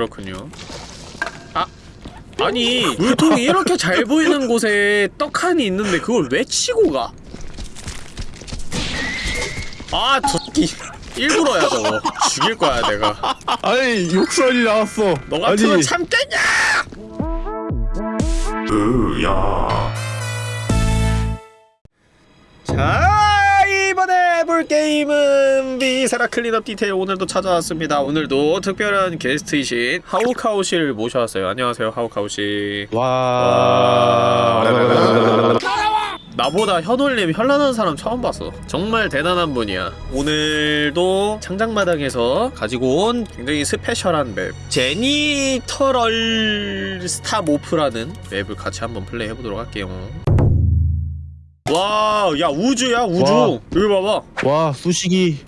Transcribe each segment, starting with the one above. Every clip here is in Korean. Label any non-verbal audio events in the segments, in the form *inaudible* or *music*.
그렇군요. 아 아니 물통이 이렇게 잘 보이는 곳에 떡하니 있는데 그걸 왜 치고 가? 아 저기 일부러야 저거 죽일 거야 내가. 아니 욕설이 나왔어 너 같으면 아니 참겠냐? 자 이번에 해볼 게임은 비세라 클린업 디테일 오늘도 찾아왔습니다. 오늘도 특별한 게스트이신 하우카우 씨를 모셔왔어요. 안녕하세요 하우카우 씨. 와. 나보다 혀놀림 현란한 사람 처음 봤어. 정말 대단한 분이야. 오늘도 창작마당에서 가지고 온 굉장히 스페셜한 맵. 제니터럴 스타모프라는 맵을 같이 한번 플레이해보도록 할게요 와, 야 우주야 우주. 와. 여기 봐봐. 와 수식이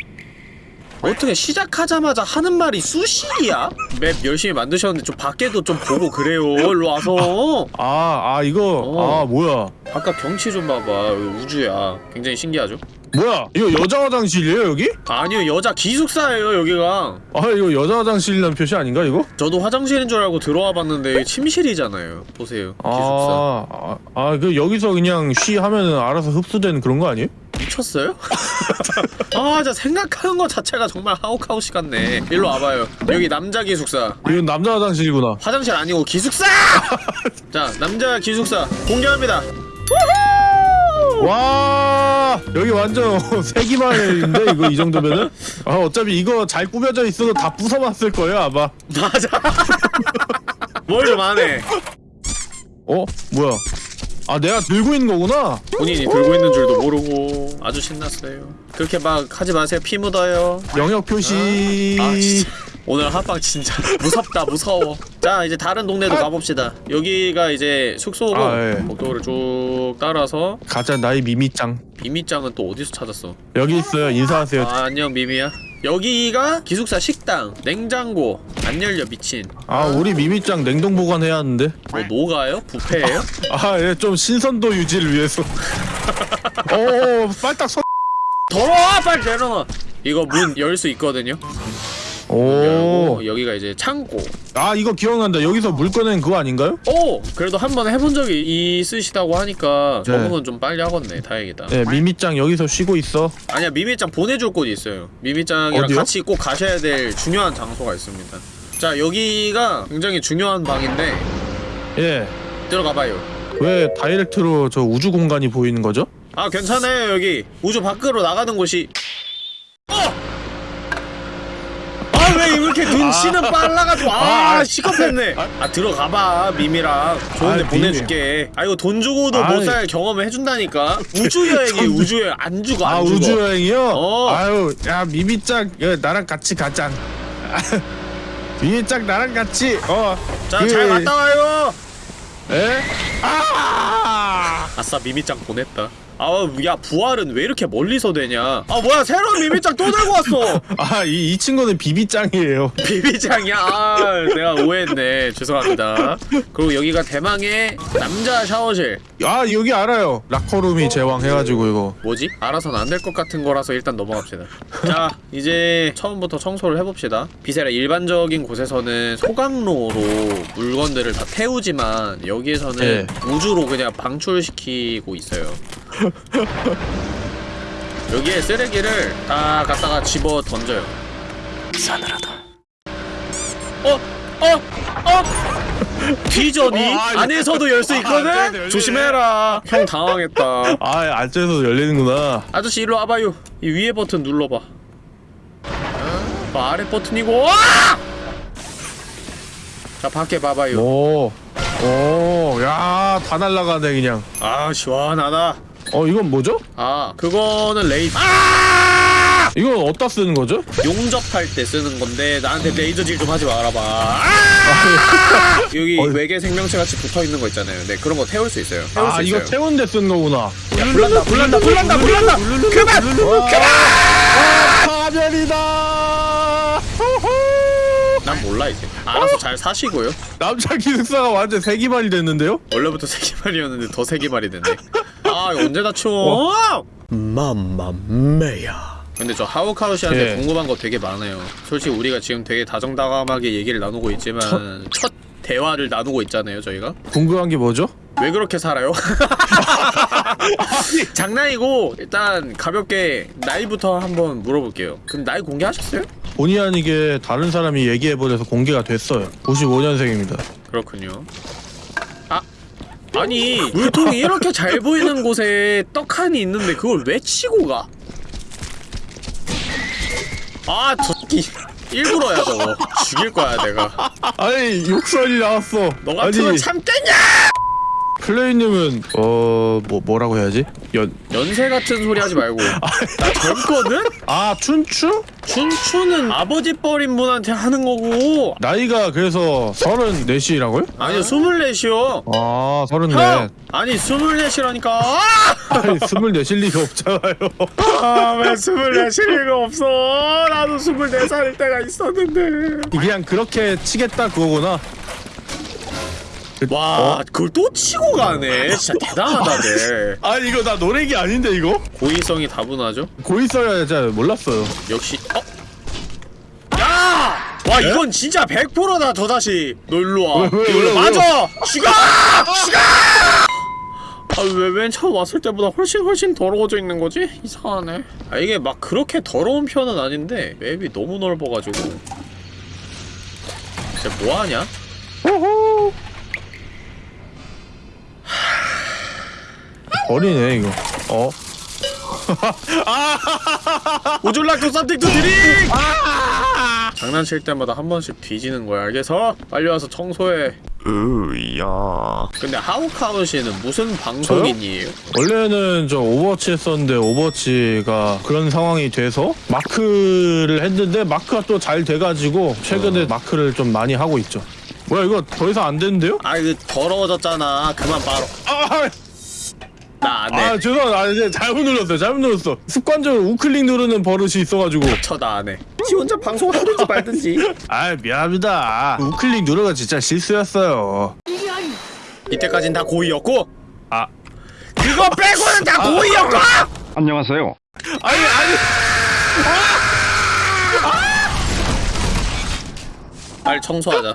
어떻게 시작하자마자 하는 말이 수식이야? 맵 열심히 만드셨는데 좀 밖에도 좀 보고 그래요. 일로 와서. 아, 아 이거 어. 아 뭐야 아까 경치 좀 봐봐. 여기 우주야. 굉장히 신기하죠? 뭐야 이거 여자 화장실이에요 여기? 아니요 여자 기숙사예요 여기가. 아 이거 여자 화장실이라는 표시 아닌가 이거? 저도 화장실인 줄 알고 들어와 봤는데 침실이잖아요. 보세요. 기숙사. 아그 여기서 그냥 쉬 하면은 알아서 흡수되는 그런 거 아니에요? 미쳤어요? *laughs* 아, 진짜 생각하는 것 자체가 정말 하우카우시 같네. 일로 와봐요. 여기 남자 기숙사. 이건 남자 화장실이구나 화장실 아니고 기숙사! *laughs* 자, 남자 기숙사 공개합니다. 와 여기 완전 *laughs* 세기말인데 이거 이 정도면은 아 어차피 이거 잘 꾸며져 있어도 다 부숴봤을 거예요 아마 맞아. *laughs* 뭘좀 안해. 어 뭐야 아 내가 들고 있는 거구나 본인이 들고 있는 줄도 모르고 아주 신났어요. 그렇게 막 하지 마세요. 피 묻어요. 영역 표시 아, 진짜. 오늘 합방 진짜 *laughs* 무섭다 무서워. 자 이제 다른 동네도 가봅시다. 여기가 이제 숙소고 아, 예. 복도를 쭉 따라서 가짜 나의 미미짱. 미미짱은 또 어디서 찾았어? 여기 있어요. 인사하세요. 아, 안녕 미미야. 여기가 기숙사 식당 냉장고 안 열려 미친. 아 우리 미미짱 냉동 보관해야 하는데. 뭐 노가요? 뷔페예요? 아예좀 신선도 유지를 위해서. *laughs* 어 빨딱 서. 더러워 빨리 내려놔. 이거 문 열 수 있거든요 오. 여기가 이제 창고 아 이거 기억난다 여기서 물 꺼낸 그거 아닌가요? 오! 그래도 한 번 해본 적이 있으시다고 하니까 네. 적응은 좀 빨리 하겠네 다행이다 네 미미짱 여기서 쉬고 있어 아니야 미미짱 보내줄 곳이 있어요 미미짱이랑 어디요? 같이 꼭 가셔야 될 중요한 장소가 있습니다 자 여기가 굉장히 중요한 방인데 예 들어가봐요 왜 다이렉트로 저 우주 공간이 보이는 거죠? 아 괜찮아요 여기 우주 밖으로 나가는 곳이 어! 아 왜 이렇게 눈치는 빨라가지고 아, 아, 시겁했네. 아 들어가봐 미미랑. 좋은데 아, 보내줄게. 아 이거 돈 주고도. 못 살 경험을 해준다니까. 우주여행이 우주여행 안 주고 안 아 주고. 우주 여행이요? 어. 아유 야 미미짱 야, 나랑 같이 가자. *laughs* 미미짱 나랑 같이 어. 자 그- 잘 갔다 와요. 에? 아! 아싸 미미짱 보냈다 아야 부활은 왜 이렇게 멀리서 되냐 아 뭐야 새로운 미미짱 또 들고 왔어 *laughs* 아, 이, 이 친구는 비비짱이에요. *laughs* 비비짱이야 아 내가 오해했네 죄송합니다 그리고 여기가 대망의 남자 샤워실 아, 여기 알아요. 라커룸이 제왕 해가지고, 이거. 뭐지? 알아서는 안 될 것 같은 거라서 일단 넘어갑시다 자 이제 처음부터 청소를 해봅시다 Viscera 일반적인 곳에서는 소각로로 물건들을 다 태우지만 여기에서는 네. 우주로 그냥 방출시키고 있어요 *laughs* 여기에 쓰레기를 다 갖다가 집어 던져요 싸늘하다 어? 어? 어? *laughs* 뒤져니? 어, 아, 안에서도 열수 아, 있거든? 안 돼, 열려. 조심해라 형 당황했다 *laughs* 아, 안쪽에서 열리는구나. 아저씨 일로 와봐요 이 위에 버튼 눌러봐 어, 아래 버튼이고 와! 자 밖에 봐봐요 오. 오, 야, 다 날라가네, 그냥. 아 시원하다 어, 이건 뭐죠? 아 그거는 레이 아! 이건 어디다 쓰는 거죠? 용접할 때 쓰는 건데 나한테 레이저 질 좀 하지 말아봐 아! 여기 어이. 외계 생명체 같이 붙어있는 거 있잖아요 네 그런 거 태울 수 있어요 태울 아, 수 이거 있어요 태운데 쓴 거구나. 야 불난다 불난다 불난다 불난다 그만! 와, 파멸이다! 호호! 난 몰라 이제 알아서 잘 사시고요 남자 기숙사가 완전 세기말이 됐는데요? 원래부터 세기말이었는데 더 세기말이 됐네 아 언제 다 치워 맘맘메야 근데 저 하우카우시한테 예. 궁금한 거 되게 많아요. 솔직히 우리가 지금 되게 다정다감하게 얘기를 나누고 있지만 첫 대화를 나누고 있잖아요, 저희가. 궁금한 게 뭐죠? 왜 그렇게 살아요? *laughs* 장난이고 일단 가볍게 나이부터 한번 물어볼게요. 그럼 나이 공개하셨어요? 본의 아니게 다른 사람이 얘기해버려서 공개가 됐어요 95년생입니다 그렇군요. 아 아니 물통이 이렇게 잘 보이는 곳에 떡하니 있는데 그걸 왜 치고 가? 아 저기 일부러야 저거 죽일 거야 내가. 아니 욕설이 나왔어 너 같으면 아니 참겠냐? 플레이님은 어... 뭐 뭐라고 해야지? 연... 연세 같은 소리 하지 말고 *laughs* 나 젊거든? 아 춘추? 춘추는 아버지 뻘인 분한테 하는 거고 나이가 그래서 34이라고요? 아니 스물넷이요 아 서른넷 형! 아니 스물넷이라니까 *laughs* 아니 스물넷일 리가 없잖아요 아왜 스물넷일 리가 없어 나도 스물네 살일 때가 있었는데 그냥 그렇게 치겠다 그거구나 와 어? 그걸 또 치고 가네 진짜 대단하다 쟤 *laughs* 아니 이거 나 노래기 아닌데 이거? 고의성이 다분하죠? 고 있어야 잘 몰랐어요 역시 어? 야! 와 이건 진짜 100%다 저 자식 너 일로와 일로 왜, 맞아! 죽어! 죽어! 아왜 맨 처음 왔을 때보다 훨씬 훨씬 더러워져 있는 거지? 이상하네 아 이게 막 그렇게 더러운 편은 아닌데 맵이 너무 넓어가지고 쟤 뭐하냐? 호호 버리네 이거 어? To something to drink? 장난칠 때마다 한 번씩 뒤지는 거야 알겠어? 빨리 와서 청소해 으야 근데 하우카우 씨는 무슨 방송인이에요? 원래는 저 오버워치 했었는데 오버워치가 그런 상황이 돼서 마크를 했는데 마크가 또 잘 돼가지고 최근에 마크를 좀 많이 하고 있죠 뭐야 이거 더 이상 안 되는데요? 아 이거 더러워졌잖아 그만 바로 아, 나 안 해 아 죄송합니다 아, 이제 잘못 눌렀어요. 잘못 눌렀어. 습관적으로 우클릭 누르는 버릇이 있어가지고. 쳐다 안해 지 혼자 방송을 하든지 말든지. 아 미안합니다. 우클릭 누르가 진짜 실수였어요. 이때까진 다 고의였고. 아. 그거 빼고는 다 고의였고! 안녕하세요. 아니 아니. 빨리 청소하자.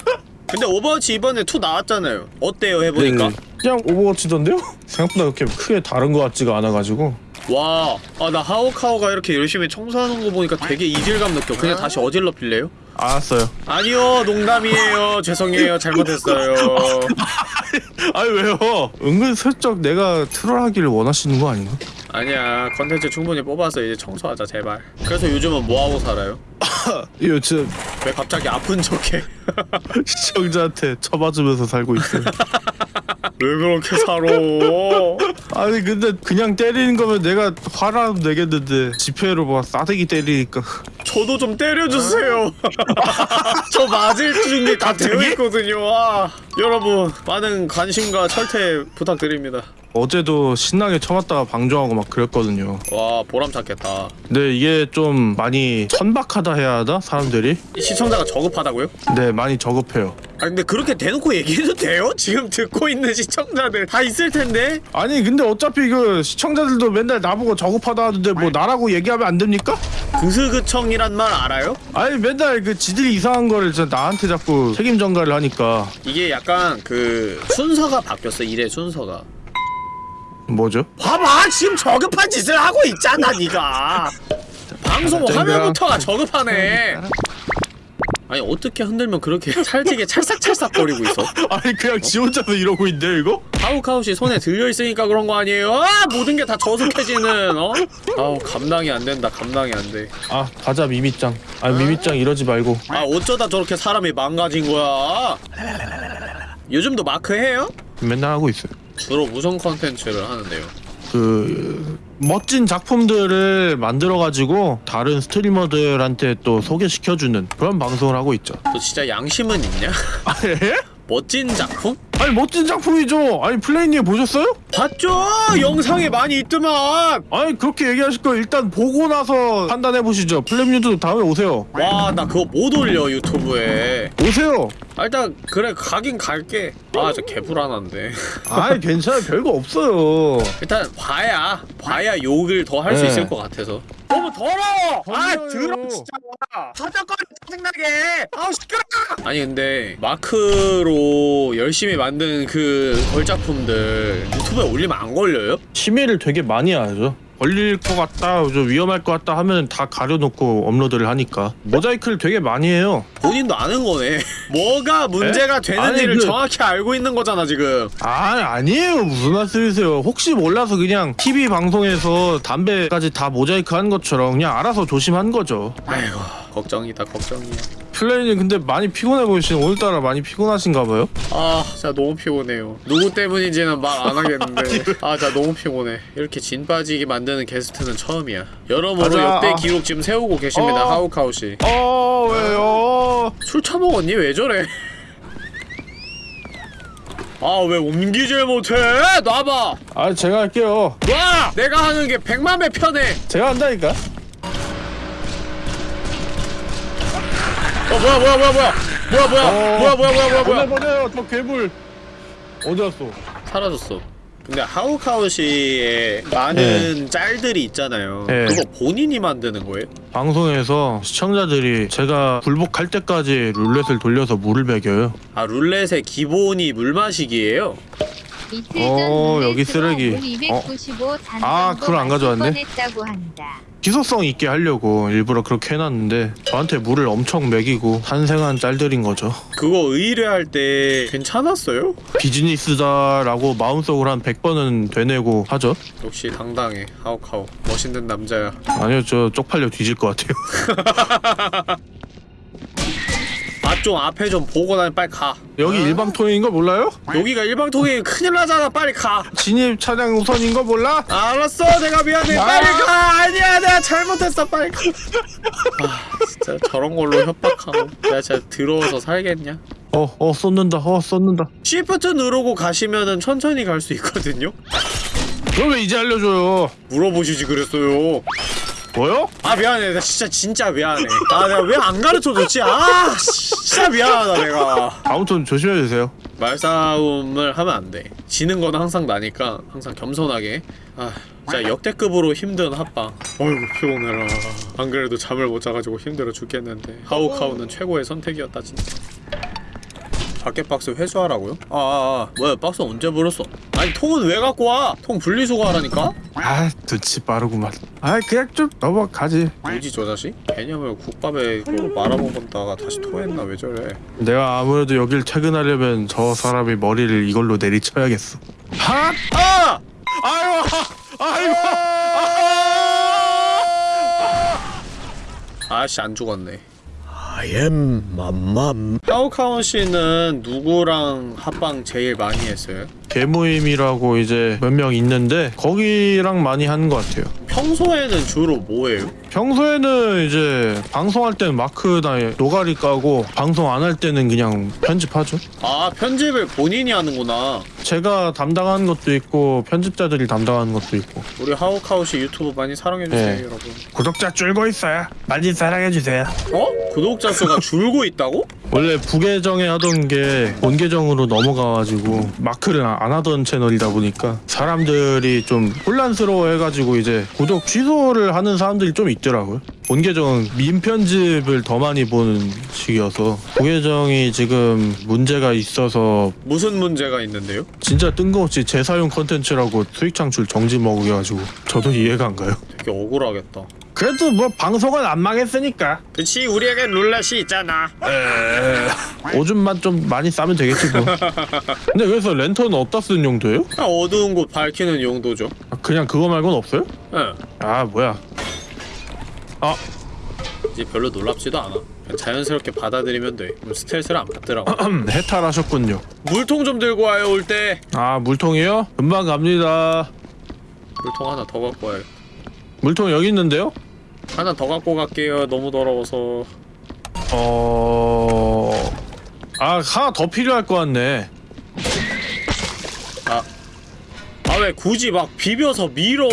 근데 오버워치 이번에 2 나왔잖아요. 어때요 해보니까? 네, 그냥 오버워치던데요? *laughs* 생각보다 그렇게 크게 다른 것 같지가 않아가지고 와, 아 나 하오카오가 이렇게 열심히 청소하는 거 보니까 되게 이질감 느껴. 그냥 다시 어질러 빌래요? 알았어요 아니요, 농담이에요. *laughs* 죄송해요, 잘못했어요. *laughs* 아니 왜요? 은근슬쩍 내가 troll하기를 원하시는 거 아닌가? 아니야, 컨텐츠 충분히 뽑아서 이제 청소하자 제발. 그래서 요즘은 뭐 하고 살아요? 이거 진짜 왜 갑자기 아픈 척해? 시청자한테 쳐맞으면서 살고 있어요 왜 그렇게 살아? *laughs* 아니 근데 그냥 때리는 거면 내가 화라도 내겠는데 지폐로 막 싸대기 때리니까 저도 좀 때려주세요. *laughs* 저 맞을 준비 다 되어 있거든요. 와, 여러분 많은 관심과 철퇴 부탁드립니다. 어제도 신나게 쳐맞다가 방종하고 막 그랬거든요 와, 보람 찾겠다. 근데 이게 좀 많이 천박하다 해야 하나? 사람들이? 시청자가 저급하다고요? 네 많이 저급해요 아 근데 그렇게 대놓고 얘기해도 돼요? *laughs* 지금 듣고 있는 시청자들 다 있을 텐데 아니 근데 어차피 그 시청자들도 맨날 나보고 저급하다 하는데 뭐 나라고 얘기하면 안 됩니까? 그스그청이란 말 알아요? 아니 맨날 그 지들이 이상한 거를 나한테 자꾸 책임 전가를 하니까 이게 약간 그 순서가 바뀌었어 일의 순서가 뭐죠? 봐봐 지금 저급한 짓을 하고 있잖아 네가 방송. 화면부터가 저급하네 *laughs* 아니 어떻게 흔들면 그렇게 *laughs* 찰지게 찰싹찰싹 거리고 있어 아니 그냥 지 혼자서 이러고 있는데 이거? 카우카우씨 손에 들려있으니까 그런 거 아니에요? 아 모든 게 다 저속해지는 어? 아우 감당이 안 된다 감당이 안돼 아 가자 미미짱 아 미미짱 이러지 말고 아 어쩌다 저렇게 사람이 망가진 거야 요즘도 마크 해요? 맨날 하고 있어요 주로 무슨 컨텐츠를 하는데요? 그 멋진 작품들을 만들어가지고 다른 스트리머들한테 또 소개시켜주는 그런 방송을 하고 있죠 너 진짜 양심은 있냐? 아 예? 멋진 작품? 아니 멋진 작품이죠 아니 플레이님 보셨어요? 봤죠? 영상에 많이 있더만 아니 그렇게 얘기하실 거 일단 보고 나서 판단해 보시죠 플레이님도 다음에 오세요 와 나 그거 못 올려 유튜브에 오세요 아, 일단 그래 가긴 갈게. 아 저 개불안한데. *laughs* 아이 괜찮아 별거 없어요. 일단 봐야 봐야 욕을 더 할 수 네. 있을 것 같아서. 너무 더러워! 아 더러워요. 더러워 진짜. 저작거리 짜증나게. 아우 시끄러 아니 근데 마크로 열심히 만든 그 걸작품들 유튜브에 올리면 안 걸려요? 심의를 되게 많이 하죠 걸릴 것 같다 좀 위험할 것 같다 하면 다 가려놓고 업로드를 하니까. 모자이크를 되게 많이 해요. 본인도 아는 거네. *laughs* 뭐가 문제가 되는지를 아니, 그- 정확히 알고 있는 거잖아 지금. 아 아니에요. 무슨 말씀이세요. 혹시 몰라서 그냥 TV 방송에서 담배까지 다 모자이크 한 것처럼 그냥 알아서 조심한 거죠. 아이고 걱정이다 걱정이야 플레이님 근데 많이 피곤해 보이시는 오늘따라 많이 피곤하신가 봐요 아 진짜 너무 피곤해요 누구 때문인지는 말 안 하겠는데 아 진짜 너무 피곤해 이렇게 진 빠지게 만드는 게스트는 처음이야 여러모로 가자. 역대 기록 지금 세우고 계십니다 어. 하우카우씨 어 왜요 술 처먹었니? 왜 저래? 아왜 옮기질 못해? 놔봐 아 제가 할게요 놔! 내가 하는 게 백만 배 편해 제가 한다니까 어 뭐야 뭐야 뭐야 뭐야 뭐야 뭐야 어. 뭐야 뭐야 뭐야 뭐야 보내 뭐야 보내요 저 괴물 어디 갔어 사라졌어 근데 하우카우씨의 많은 짤들이 있잖아요 네. 그거 본인이 만드는 거예요? 방송에서 시청자들이 제가 굴복할 때까지 룰렛을 돌려서 물을 먹여요 아 룰렛의 기본이 물 마시기예요? 이틀 어, 전 여기 룰렛으로 쓰레기. 물295잔 아, 그걸 안 가져왔네? 뻔했다고 한다. 기소성 있게 하려고 일부러 그렇게 해놨는데 저한테 물을 엄청 먹이고 탄생한 짤들인 거죠. 그거 의뢰할 때 괜찮았어요? 비즈니스다 라고 마음속으로 한 100번은 되뇌고 하죠. 역시 당당해. 하우카우 멋있는 남자야. 아니요 저 쪽팔려 뒤질 것 같아요 *laughs* 아좀 앞에 좀 보고 다니 빨리 가. 여기 일방통행인 거 몰라요? 여기가 일방통행 큰일 나잖아. 빨리 가. 진입 차량 우선인 거 몰라? 알았어. 내가 미안해. 아. 빨리 가. 아니야 내가 잘못했어. 빨리 가. *laughs* 아, 진짜 저런 걸로 협박하고. 내가 진짜 더러워서 살겠냐? 어, 어, 쏟는다, 어, 쏟는다. 시프트 누르고 가시면은 천천히 갈 수 있거든요? 그걸 왜 이제 알려줘요? 물어보시지 그랬어요 뭐요? 아 미안해. 나 진짜 진짜 미안해. 아 내가 왜 안 가르쳐줬지? 아 진짜 미안하다 내가. 아무튼 조심해주세요. 말싸움을 하면 안돼. 지는 건 항상 나니까 항상 겸손하게. 아 진짜 역대급으로 힘든 합방 어이구 피곤해라. 안 그래도 잠을 못 자가지고 힘들어 죽겠는데. 하우카우는 최고의 선택이었다 진짜 밖에 박스 회수하라고요? 아, 아, 아 뭐야 박스 언제 버렸어? 아니 통은 왜 갖고 와? 통 분리수거 하라니까? 아, 눈치 빠르구만. 아, 그냥 좀 넘어가지. 뭐지 저 자식? 개념을 국밥에 말아먹었다가 다시 토했나 왜 저래 내가 아무래도 여길 퇴근하려면 저 사람의 머리를 이걸로 내리쳐야겠어. 하! 아! 아유, 아유, 아씨 안 죽었네. I am 맘맘. 하우카운 씨는 누구랑 합방 제일 많이 했어요? 개모임이라고 이제 몇 명 있는데 거기랑 많이 하는 것 같아요. 평소에는 주로 뭐예요? 평소에는 이제 방송할 때는 마크나 노가리 까고 방송 안 할 때는 그냥 편집하죠. 아 편집을 본인이 하는구나. 제가 담당하는 것도 있고 편집자들이 담당하는 것도 있고 우리 하우카우 씨 유튜브 많이 사랑해주세요 네. 여러분. 구독자 줄고 있어요. 많이 사랑해주세요. 어? 구독자 수가 *laughs* 줄고 있다고? 원래 부계정에 하던 게 본계정으로 넘어가가지고 마크를 안 하던 채널이다 보니까 사람들이 좀 혼란스러워해가지고 이제 구독 취소를 하는 사람들이 좀 있더라고요. 본계정은 민 편집을 더 많이 보는 식이어서 부계정이 지금 문제가 있어서 무슨 문제가 있는데요? 진짜 뜬금없이 재사용 컨텐츠라고 수익 창출 정지 먹여가지고 저도 이해가 안 가요. 되게 억울하겠다. 그래도 뭐 방송은 안 망했으니까 그치 우리에겐 룰렛이 있잖아. 오줌만 좀 많이 싸면 되겠지 뭐. *laughs* 근데 그래서 랜턴은 어디다 쓰는 용도예요? 그냥 어두운 곳 밝히는 용도죠. 아, 그냥 그거 말고는 없어요? 예. 아 뭐야 이제 별로 놀랍지도 않아. 자연스럽게 받아들이면 돼. 그럼 스트레스를 안 받더라고. 음, *clears throat* 해탈하셨군요 물통 좀 들고 와요 올 때. 아 물통이요? 금방 갑니다 물통 하나 더 갖고 와요. 물통 여기 있는데요? 하나 더 갖고 갈게요. 너무 더러워서. 어... 아 하나 더 필요할 것 같네 아아왜 굳이 막 비벼서 밀어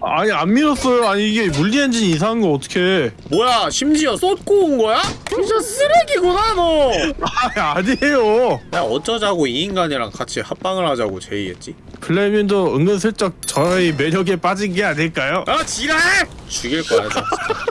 아니 안 밀었어요 아니 이게 물리 엔진 이상한 거 어떻게 뭐야 심지어 쏟고 온 거야? 진짜 쓰레기구나 너 아니 아니에요 야 어쩌자고 이 인간이랑 같이 합방을 하자고 제의했지 플레민도 은근슬쩍 저의 매력에 빠진 게 아닐까요? 아 지랄! 죽일 거야 나 진짜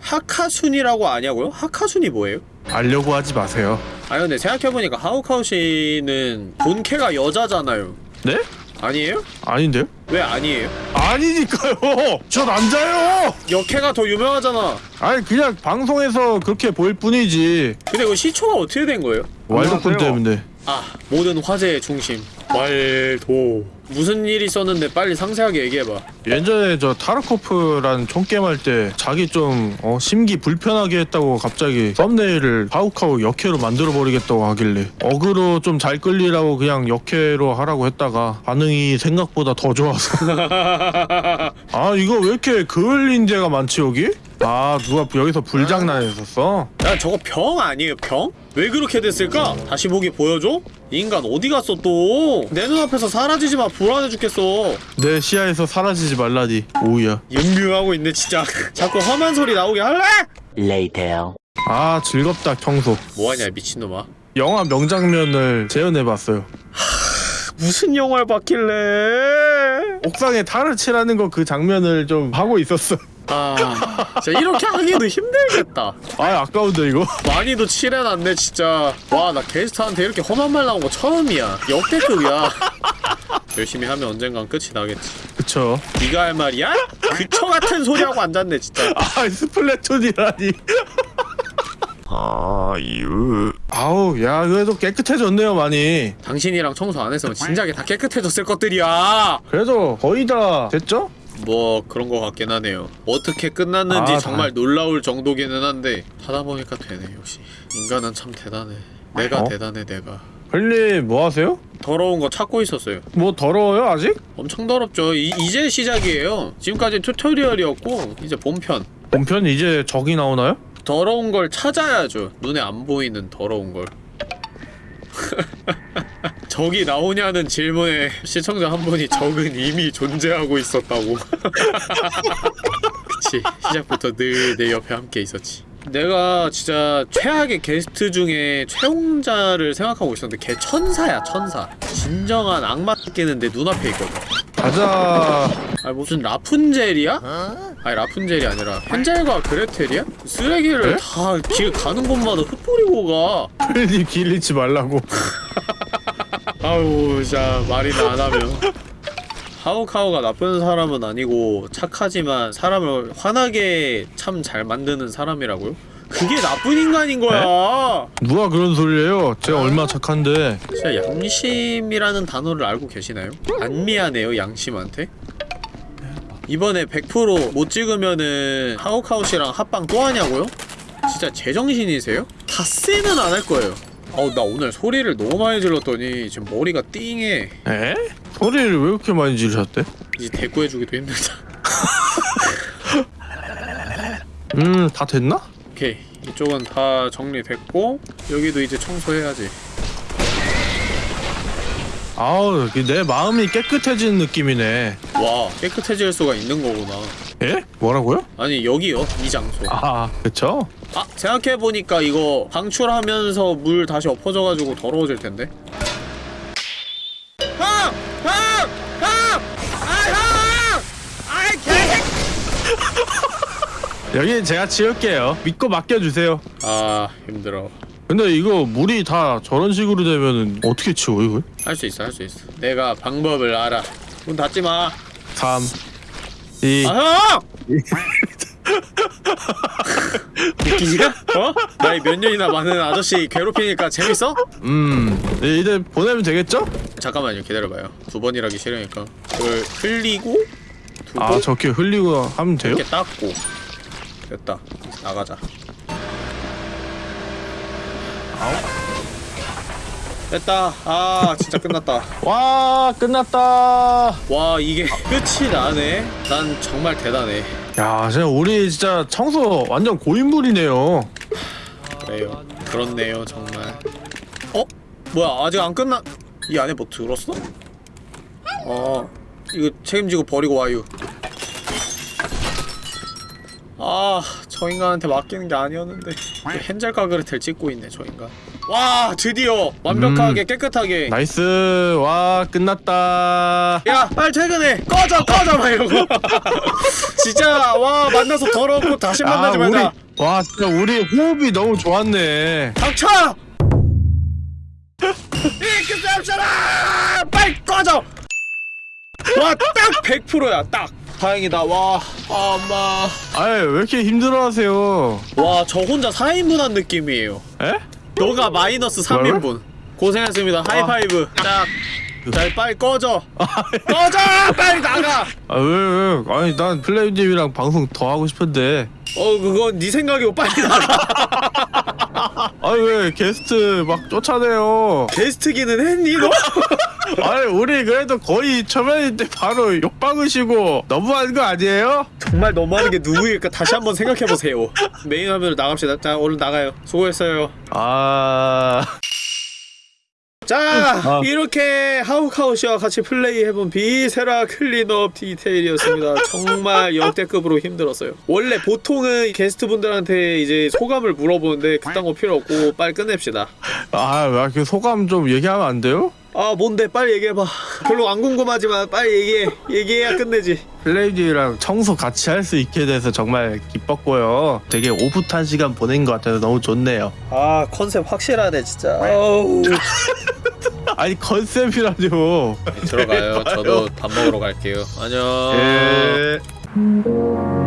하카순이라고 아냐고요? 하카순이 뭐예요? 알려고 하지 마세요 아니 근데 생각해보니까 하우카우시는 본캐가 여자잖아요 네? 아니에요? 아닌데요? 왜 아니에요? 아니니까요 *laughs* 저 남자예요 역캐가 더 유명하잖아 아니 그냥 방송에서 그렇게 보일 뿐이지 근데 그 시초가 어떻게 된 거예요? 왈도쿤 때문에 아 모든 화제의 중심 왈도 무슨 일이 있었는데 빨리 상세하게 얘기해봐 예전에 저 타르코프란 총게임 할 때 자기 좀 어, 심기 불편하게 했다고 갑자기 썸네일을 하우카우 역해로 만들어 버리겠다고 하길래 어그로 좀 잘 끌리라고 그냥 역해로 하라고 했다가 반응이 생각보다 더 좋아서 *laughs* 아 이거 왜 이렇게 그을린제가 많지 여기? 아 누가 여기서 불장난했었어? 야 저거 병 아니에요 병? 왜 그렇게 됐을까? 다시 보기 보여줘? 이 인간 어디 갔어 또? 내 눈앞에서 사라지지 마 불안해 죽겠어 내 시야에서 사라지지 말라니 오우야 연묘하고 있네 진짜 자꾸 험한 소리 나오게 할래? Later. 아 즐겁다 청소 뭐하냐 미친놈아 영화 명장면을 재현해봤어요 무슨 영화를 봤길래 옥상에 탈을 칠하는 거 그 장면을 좀 하고 있었어 아 진짜 이렇게 하기도 힘들겠다. 아 아까운데 이거? 많이도 칠해놨네 진짜. 와 나 게스트한테 이렇게 험한 말 나온 거 처음이야. 역대급이야. *laughs* 열심히 하면 언젠간 끝이 나겠지. 그쵸. 네가 할 말이야? 그쵸 같은 소리 하고 앉았네 진짜. *laughs* 아 스플래툰이라니. *laughs* 아유. 아우 야 그래도 깨끗해졌네요 많이. 당신이랑 청소 안 했으면 진작에 다 깨끗해졌을 것들이야. 그래도 거의 다 됐죠? 뭐 그런 거 같긴 하네요. 어떻게 끝났는지 아, 정말 놀라울 정도기는 한데 하다 보니까 되네 역시. 인간은 참 대단해. 내가 어? 대단해 내가. 헐리 뭐 하세요? 더러운 거 찾고 있었어요. 뭐 더러워요 아직? 엄청 더럽죠. 이, 이제 시작이에요. 지금까지 튜토리얼이었고 이제 본편. 본편 이제 적이 나오나요? 더러운 걸 찾아야죠. 눈에 안 보이는 더러운 걸 *laughs* 적이 나오냐는 질문에 시청자 한 분이 적은 이미 존재하고 있었다고. *laughs* 그치. 시작부터 늘 내 옆에 함께 있었지. 내가 진짜 최악의 게스트 중에 최홍자를 생각하고 있었는데 걔 천사야 천사. 진정한 악마 끼는 내 눈앞에 있거든. 가자. 아니 무슨 라푼젤이야? 아니 라푼젤이 아니라 헨젤과 그레텔이야? 쓰레기를 네? 다길 가는 곳마다 흩뿌리고 가. 헐리 *laughs* 길 잃지 말라고 *laughs* 아우 진짜 말이나 안 하면 하우카우가 나쁜 사람은 아니고 착하지만 사람을 화나게 참 잘 만드는 사람이라고요? 그게 나쁜 인간인 거야 누가 그런 소리예요 제가 얼마나 착한데 진짜 양심이라는 단어를 알고 계시나요? 안 미안해요 양심한테? 이번에 100%못 찍으면은 하우카우씨랑 합방 또 하냐고요? 진짜 제정신이세요? 닷새는 안 할 거예요 어우 나 오늘 소리를 너무 많이 질렀더니 지금 머리가 띵해 에? 소리를 왜 그렇게 많이 지르셨대? 이제 대꾸해주기도 힘들다 *laughs* 음 다 됐나? 오케이 이쪽은 다 정리됐고 여기도 이제 청소해야지 아우 내 마음이 깨끗해지는 느낌이네 와 깨끗해질 수가 있는 거구나 에? 뭐라고요? 아니 여기요 이 장소 아 그쵸? 아 생각해보니까 이거 방출하면서 물 다시 엎어져가지고 더러워질 텐데! 아 개! *laughs* 여기 제가 치울게요 믿고 맡겨주세요 아 힘들어 근데 이거 물이 다 저런 식으로 되면은 어떻게 치워 이걸? 할 수 있어 할 수 있어 내가 방법을 알아 문 닫지 마 3 2아 형! *laughs* 웃기냐? 어? 나이 몇 년이나 많은 아저씨 괴롭히니까 재밌어? 음 이제 보내면 되겠죠? 잠깐만요 기다려봐요 두 번이라기 싫으니까 그걸 흘리고 두고 아 저렇게 흘리고 하면 돼요? 이렇게 닦고 됐다 나가자 됐다. 아 진짜 끝났다. *laughs* 와 끝났다. 와 이게 끝이 나네. 난 정말 대단해. 야 진짜 우리 진짜 청소 완전 고인물이네요. 그래요. 그렇네요 정말. 어? 뭐야 아직 안 끝나 이 안에 뭐 들었어? 어 이거 책임지고 버리고 와요. 아, 저 인간한테 맡기는 게 아니었는데 헨젤과 그레텔 찍고 있네, 저 인간. 와, 드디어 완벽하게 깨끗하게. nice 와 끝났다 야, 빨리 퇴근해. 꺼져, 꺼져, 막 이러고. *laughs* 진짜 와 만나서 더럽고 다시 만나지 아, 우리 말자. 와 진짜 우리 호흡이 너무 좋았네 닥쳐! 이그 잡잖아! 빨리 꺼져! 와, 딱 100%야, 딱. 다행이다. 와, 아, 엄마. 아이 왜 이렇게 힘들어하세요 와, 저 혼자 4인분 한 느낌이에요. 에? 너가 마이너스 3인분. 고생했습니다. 하이파이브. 딱. 자, 빨리 꺼져. 꺼져! 빨리 나가! 아 왜왜 아니 난 플레이님이랑 방송 더 하고 싶은데 어, 그건 네 생각이고 빨리 나가. *laughs* *laughs* 아니 왜 게스트 막 쫓아내요 게스트기는 했니, 너? *laughs* 아니 우리 그래도 거의 초면인데 바로 욕박으시고 너무한 거 아니에요? 정말 너무하는 게 누구일까 다시 한번 생각해보세요. 메인 화면으로 나갑시다. 자, 얼른 나가요. 수고했어요. 아... 자, 아. 이렇게 하우카우 씨와 같이 플레이해본 Viscera Cleanup Detail이었습니다. 정말 역대급으로 힘들었어요. 원래 보통은 게스트분들한테 이제 소감을 물어보는데 그딴 거 필요 없고 빨리 끝냅시다. 아, 그 소감 좀 얘기하면 안 돼요? 아, 뭔데? 빨리 얘기해봐. 별로 안 궁금하지만 빨리 얘기해. 얘기해야 끝내지. 플레이님이랑 청소 같이 할 수 있게 돼서 정말 기뻤고요. 되게 오붓한 시간 보낸 것 같아서 너무 좋네요. 아, 컨셉 확실하네, 진짜. *laughs* 아니 컨셉이라뇨. 들어가요. 저도 밥 먹으러 갈게요. 안녕. 예.